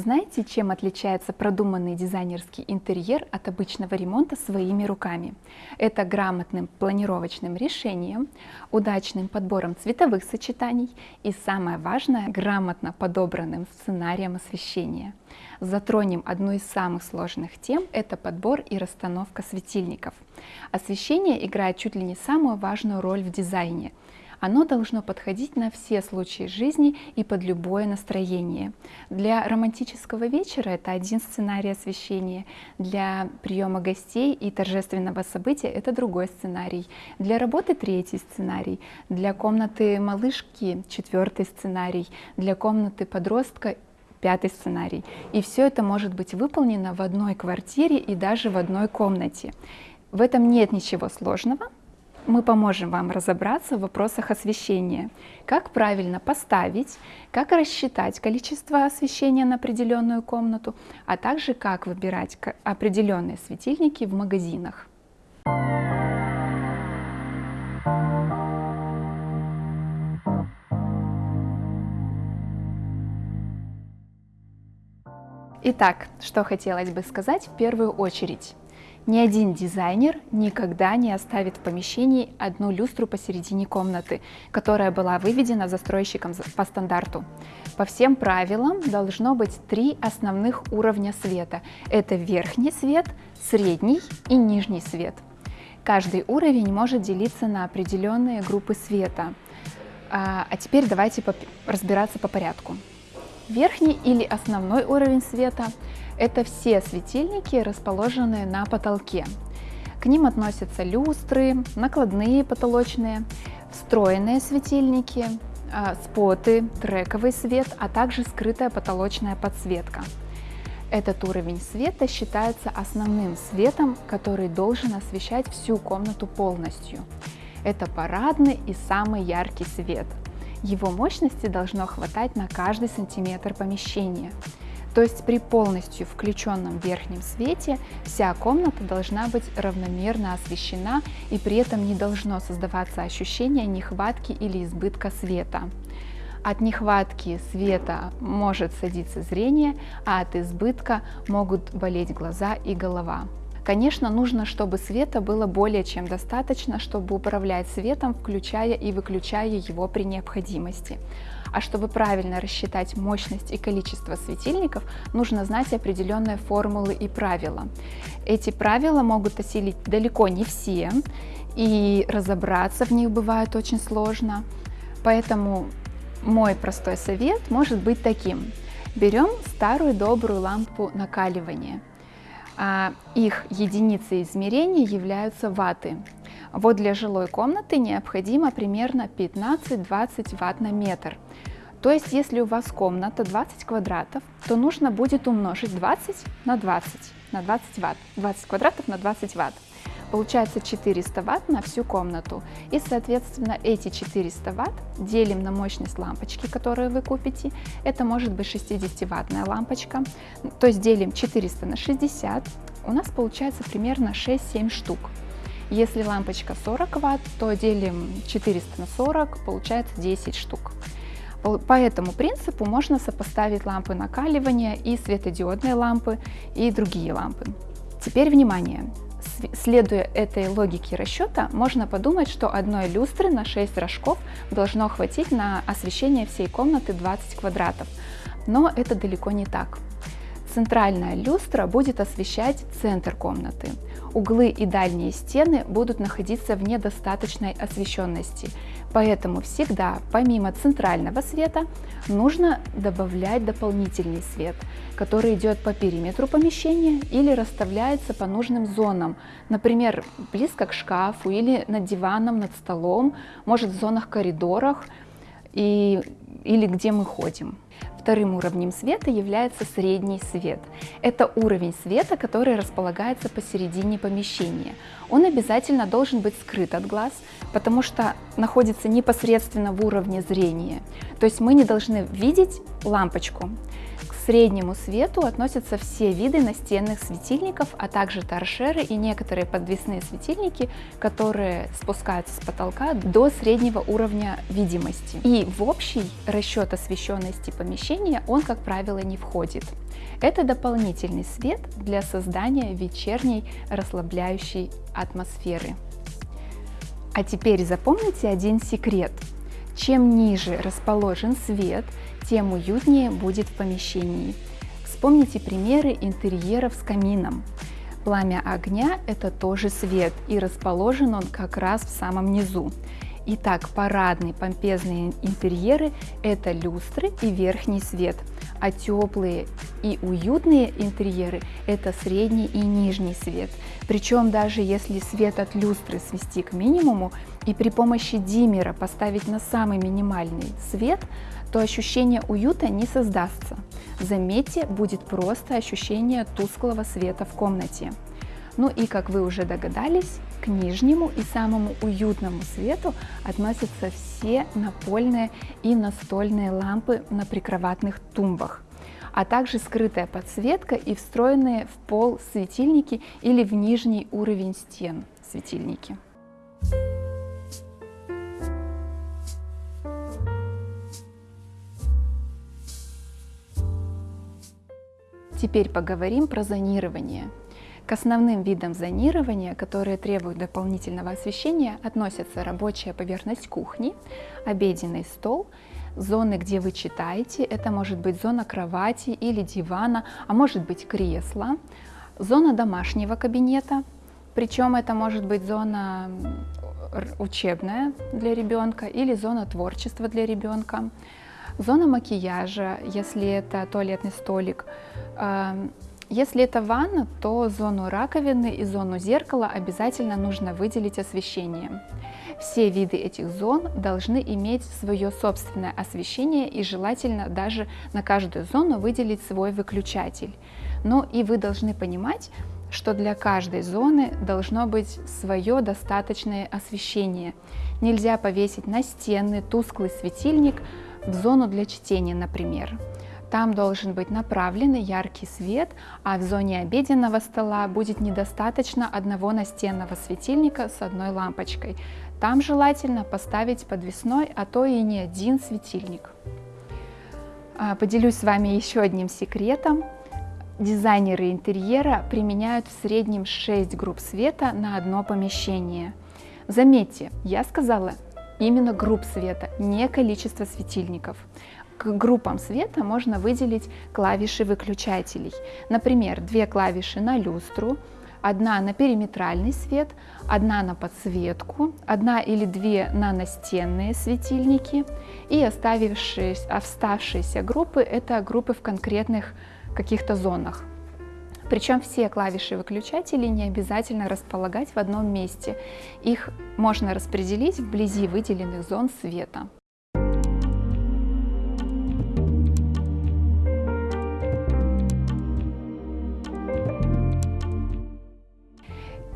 Знаете, чем отличается продуманный дизайнерский интерьер от обычного ремонта своими руками? Это грамотным планировочным решением, удачным подбором цветовых сочетаний и, самое важное, грамотно подобранным сценарием освещения. Затронем одну из самых сложных тем – это подбор и расстановка светильников. Освещение играет чуть ли не самую важную роль в дизайне – оно должно подходить на все случаи жизни и под любое настроение. Для романтического вечера это один сценарий освещения, для приема гостей и торжественного события это другой сценарий, для работы третий сценарий, для комнаты малышки четвертый сценарий, для комнаты подростка пятый сценарий. И все это может быть выполнено в одной квартире и даже в одной комнате. В этом нет ничего сложного, мы поможем вам разобраться в вопросах освещения, как правильно поставить, как рассчитать количество освещения на определенную комнату, а также как выбирать определенные светильники в магазинах. Итак, что хотелось бы сказать в первую очередь. Ни один дизайнер никогда не оставит в помещении одну люстру посередине комнаты, которая была выведена застройщиком по стандарту. По всем правилам должно быть три основных уровня света. Это верхний свет, средний и нижний свет. Каждый уровень может делиться на определенные группы света. А, а теперь давайте разбираться по порядку. Верхний или основной уровень света это все светильники, расположенные на потолке. К ним относятся люстры, накладные потолочные, встроенные светильники, а, споты, трековый свет, а также скрытая потолочная подсветка. Этот уровень света считается основным светом, который должен освещать всю комнату полностью. Это парадный и самый яркий свет. Его мощности должно хватать на каждый сантиметр помещения. То есть при полностью включенном верхнем свете вся комната должна быть равномерно освещена и при этом не должно создаваться ощущение нехватки или избытка света. От нехватки света может садиться зрение, а от избытка могут болеть глаза и голова. Конечно, нужно, чтобы света было более чем достаточно, чтобы управлять светом, включая и выключая его при необходимости. А чтобы правильно рассчитать мощность и количество светильников, нужно знать определенные формулы и правила. Эти правила могут осилить далеко не все, и разобраться в них бывает очень сложно. Поэтому мой простой совет может быть таким. Берем старую добрую лампу накаливания. А, их единицей измерения являются ватты. Вот для жилой комнаты необходимо примерно 15-20 ватт на метр. То есть, если у вас комната 20 квадратов, то нужно будет умножить 20 на 20, на 20 ватт. 20 квадратов на 20 ватт. Получается 400 ватт на всю комнату. И, соответственно, эти 400 ватт делим на мощность лампочки, которую вы купите. Это может быть 60-ваттная лампочка. То есть делим 400 на 60. У нас получается примерно 6-7 штук. Если лампочка 40 ватт, то делим 400 на 40, получается 10 штук. По этому принципу можно сопоставить лампы накаливания и светодиодные лампы и другие лампы. Теперь внимание! Следуя этой логике расчета, можно подумать, что одной люстры на 6 рожков должно хватить на освещение всей комнаты 20 квадратов. Но это далеко не так. Центральная люстра будет освещать центр комнаты. Углы и дальние стены будут находиться в недостаточной освещенности, поэтому всегда, помимо центрального света, нужно добавлять дополнительный свет, который идет по периметру помещения или расставляется по нужным зонам, например, близко к шкафу или над диваном, над столом, может в зонах коридорах и, или где мы ходим. Вторым уровнем света является средний свет. Это уровень света, который располагается посередине помещения. Он обязательно должен быть скрыт от глаз, потому что находится непосредственно в уровне зрения. То есть мы не должны видеть лампочку. Среднему свету относятся все виды настенных светильников, а также торшеры и некоторые подвесные светильники, которые спускаются с потолка до среднего уровня видимости. И в общий расчет освещенности помещения он, как правило, не входит. Это дополнительный свет для создания вечерней расслабляющей атмосферы. А теперь запомните один секрет. Чем ниже расположен свет, тем уютнее будет в помещении. Вспомните примеры интерьеров с камином. Пламя огня – это тоже свет, и расположен он как раз в самом низу. Итак, парадные помпезные интерьеры – это люстры и верхний свет, а теплые и уютные интерьеры – это средний и нижний свет. Причем даже если свет от люстры свести к минимуму и при помощи диммера поставить на самый минимальный свет, то ощущение уюта не создастся. Заметьте, будет просто ощущение тусклого света в комнате. Ну и, как вы уже догадались, к нижнему и самому уютному свету относятся все напольные и настольные лампы на прикроватных тумбах, а также скрытая подсветка и встроенные в пол светильники или в нижний уровень стен светильники. Теперь поговорим про зонирование. К основным видам зонирования, которые требуют дополнительного освещения, относятся рабочая поверхность кухни, обеденный стол, зоны, где вы читаете, это может быть зона кровати или дивана, а может быть кресло, зона домашнего кабинета, причем это может быть зона учебная для ребенка или зона творчества для ребенка, зона макияжа, если это туалетный столик, эм, если это ванна, то зону раковины и зону зеркала обязательно нужно выделить освещением. Все виды этих зон должны иметь свое собственное освещение и желательно даже на каждую зону выделить свой выключатель. Но и вы должны понимать, что для каждой зоны должно быть свое достаточное освещение. Нельзя повесить настенный тусклый светильник в зону для чтения, например. Там должен быть направленный яркий свет, а в зоне обеденного стола будет недостаточно одного настенного светильника с одной лампочкой. Там желательно поставить подвесной, а то и не один светильник. А, поделюсь с вами еще одним секретом. Дизайнеры интерьера применяют в среднем 6 групп света на одно помещение. Заметьте, я сказала именно групп света, не количество светильников к группам света можно выделить клавиши выключателей. Например, две клавиши на люстру, одна на периметральный свет, одна на подсветку, одна или две на настенные светильники и оставшиеся группы – это группы в конкретных каких-то зонах. Причем все клавиши выключателей не обязательно располагать в одном месте. Их можно распределить вблизи выделенных зон света.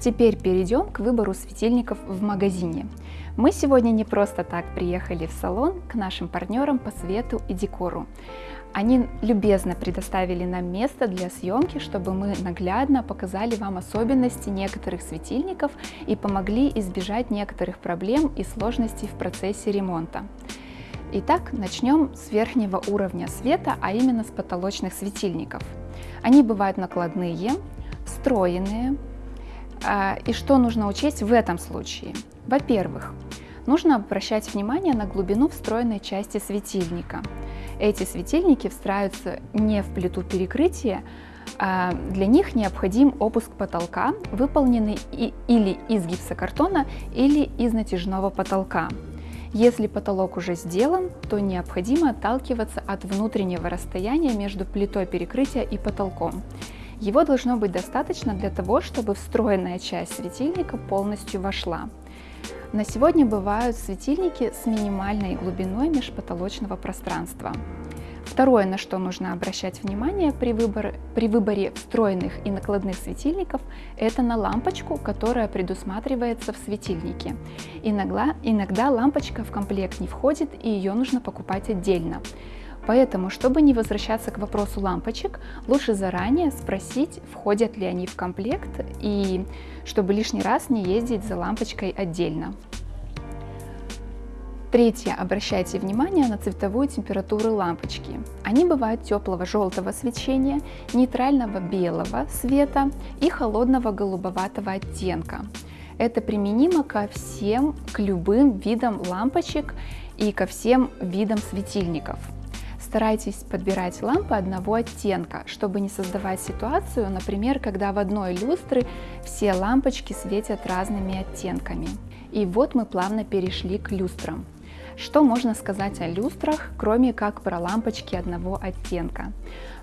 Теперь перейдем к выбору светильников в магазине. Мы сегодня не просто так приехали в салон к нашим партнерам по свету и декору. Они любезно предоставили нам место для съемки, чтобы мы наглядно показали вам особенности некоторых светильников и помогли избежать некоторых проблем и сложностей в процессе ремонта. Итак, начнем с верхнего уровня света, а именно с потолочных светильников. Они бывают накладные, встроенные, и что нужно учесть в этом случае? Во-первых, нужно обращать внимание на глубину встроенной части светильника. Эти светильники встраиваются не в плиту перекрытия, а для них необходим опуск потолка, выполненный или из гипсокартона, или из натяжного потолка. Если потолок уже сделан, то необходимо отталкиваться от внутреннего расстояния между плитой перекрытия и потолком. Его должно быть достаточно для того, чтобы встроенная часть светильника полностью вошла. На сегодня бывают светильники с минимальной глубиной межпотолочного пространства. Второе, на что нужно обращать внимание при выборе, при выборе встроенных и накладных светильников, это на лампочку, которая предусматривается в светильнике. Иногда, иногда лампочка в комплект не входит и ее нужно покупать отдельно. Поэтому, чтобы не возвращаться к вопросу лампочек, лучше заранее спросить, входят ли они в комплект, и чтобы лишний раз не ездить за лампочкой отдельно. Третье. Обращайте внимание на цветовую температуру лампочки. Они бывают теплого желтого свечения, нейтрального белого света и холодного голубоватого оттенка. Это применимо ко всем, к любым видам лампочек и ко всем видам светильников. Старайтесь подбирать лампы одного оттенка, чтобы не создавать ситуацию, например, когда в одной люстры все лампочки светят разными оттенками. И вот мы плавно перешли к люстрам. Что можно сказать о люстрах, кроме как про лампочки одного оттенка?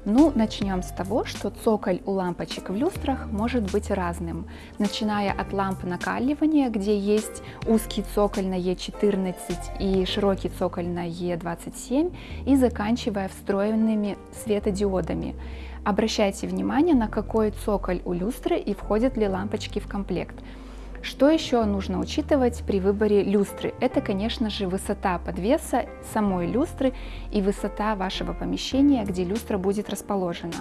Ну, начнем с того, что цоколь у лампочек в люстрах может быть разным, начиная от ламп накаливания, где есть узкий цоколь на E14 и широкий цоколь на E27, и заканчивая встроенными светодиодами. Обращайте внимание, на какой цоколь у люстры и входят ли лампочки в комплект. Что еще нужно учитывать при выборе люстры? Это, конечно же, высота подвеса самой люстры и высота вашего помещения, где люстра будет расположена.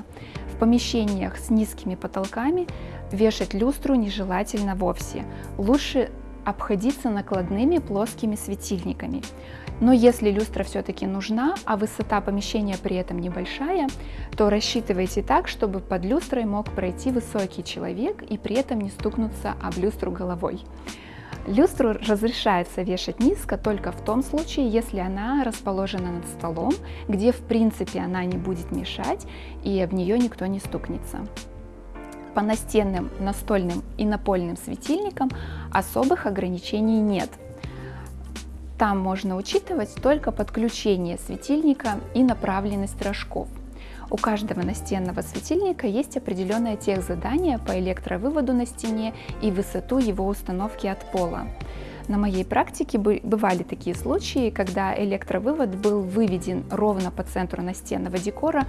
В помещениях с низкими потолками вешать люстру нежелательно вовсе. Лучше обходиться накладными плоскими светильниками. Но если люстра все-таки нужна, а высота помещения при этом небольшая, то рассчитывайте так, чтобы под люстрой мог пройти высокий человек и при этом не стукнуться об люстру головой. Люстру разрешается вешать низко только в том случае, если она расположена над столом, где в принципе она не будет мешать и об нее никто не стукнется. По настенным, настольным и напольным светильникам особых ограничений нет – там можно учитывать только подключение светильника и направленность рожков. У каждого настенного светильника есть определенное техзадание по электровыводу на стене и высоту его установки от пола. На моей практике бывали такие случаи, когда электровывод был выведен ровно по центру настенного декора,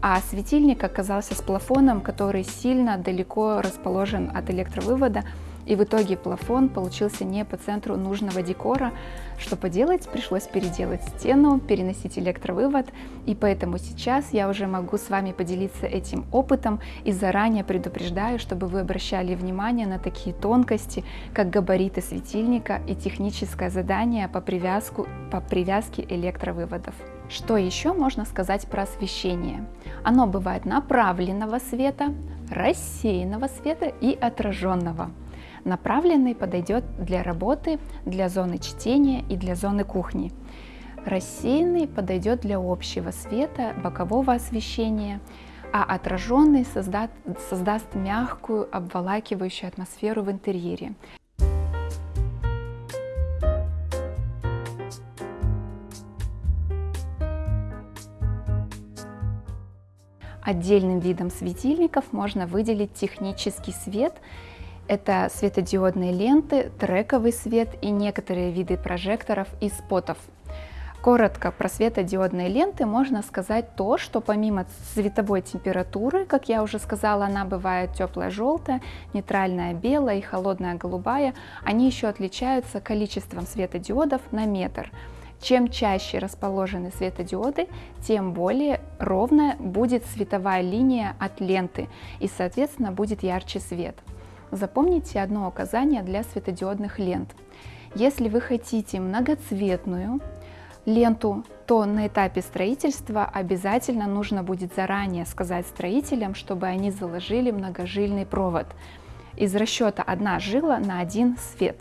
а светильник оказался с плафоном, который сильно далеко расположен от электровывода, и в итоге плафон получился не по центру нужного декора. Что поделать, пришлось переделать стену, переносить электровывод, и поэтому сейчас я уже могу с вами поделиться этим опытом и заранее предупреждаю, чтобы вы обращали внимание на такие тонкости, как габариты светильника и техническое задание по, привязку, по привязке электровыводов. Что еще можно сказать про освещение? Оно бывает направленного света, рассеянного света и отраженного. Направленный подойдет для работы, для зоны чтения и для зоны кухни. Рассеянный подойдет для общего света, бокового освещения, а отраженный создаст, создаст мягкую, обволакивающую атмосферу в интерьере. Отдельным видом светильников можно выделить технический свет – это светодиодные ленты, трековый свет и некоторые виды прожекторов и спотов. Коротко про светодиодные ленты можно сказать то, что помимо цветовой температуры, как я уже сказала, она бывает теплая желтая, нейтральная белая и холодная голубая, они еще отличаются количеством светодиодов на метр. Чем чаще расположены светодиоды, тем более ровная будет световая линия от ленты и, соответственно, будет ярче свет. Запомните одно указание для светодиодных лент. Если вы хотите многоцветную ленту, то на этапе строительства обязательно нужно будет заранее сказать строителям, чтобы они заложили многожильный провод из расчета одна жила на один свет.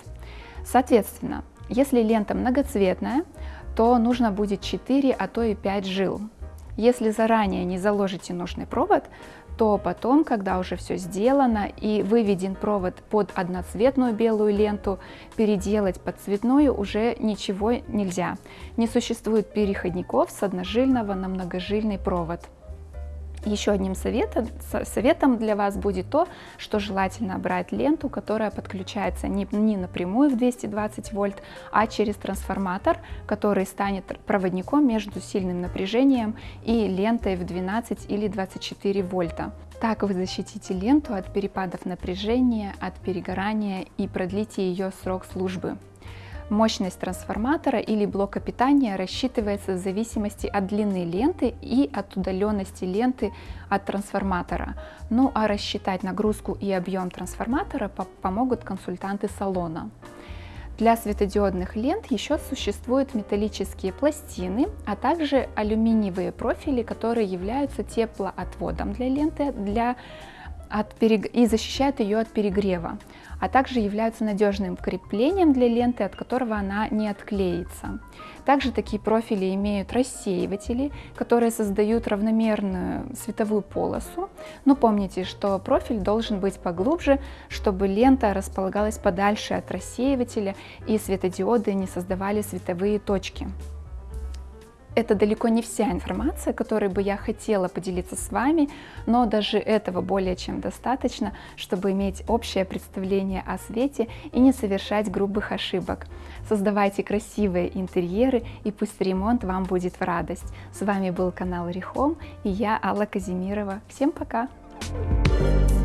Соответственно, если лента многоцветная, то нужно будет 4, а то и 5 жил. Если заранее не заложите нужный провод, то потом, когда уже все сделано и выведен провод под одноцветную белую ленту, переделать под цветную уже ничего нельзя. Не существует переходников с одножильного на многожильный провод. Еще одним советом, советом для вас будет то, что желательно брать ленту, которая подключается не, не напрямую в 220 вольт, а через трансформатор, который станет проводником между сильным напряжением и лентой в 12 или 24 вольта. Так вы защитите ленту от перепадов напряжения, от перегорания и продлите ее срок службы. Мощность трансформатора или блока питания рассчитывается в зависимости от длины ленты и от удаленности ленты от трансформатора. Ну а рассчитать нагрузку и объем трансформатора помогут консультанты салона. Для светодиодных лент еще существуют металлические пластины, а также алюминиевые профили, которые являются теплоотводом для ленты для от перег... и защищают ее от перегрева, а также являются надежным креплением для ленты, от которого она не отклеится. Также такие профили имеют рассеиватели, которые создают равномерную световую полосу. Но помните, что профиль должен быть поглубже, чтобы лента располагалась подальше от рассеивателя и светодиоды не создавали световые точки. Это далеко не вся информация, которой бы я хотела поделиться с вами, но даже этого более чем достаточно, чтобы иметь общее представление о свете и не совершать грубых ошибок. Создавайте красивые интерьеры и пусть ремонт вам будет в радость. С вами был канал Рихом и я Алла Казимирова. Всем пока! Thank you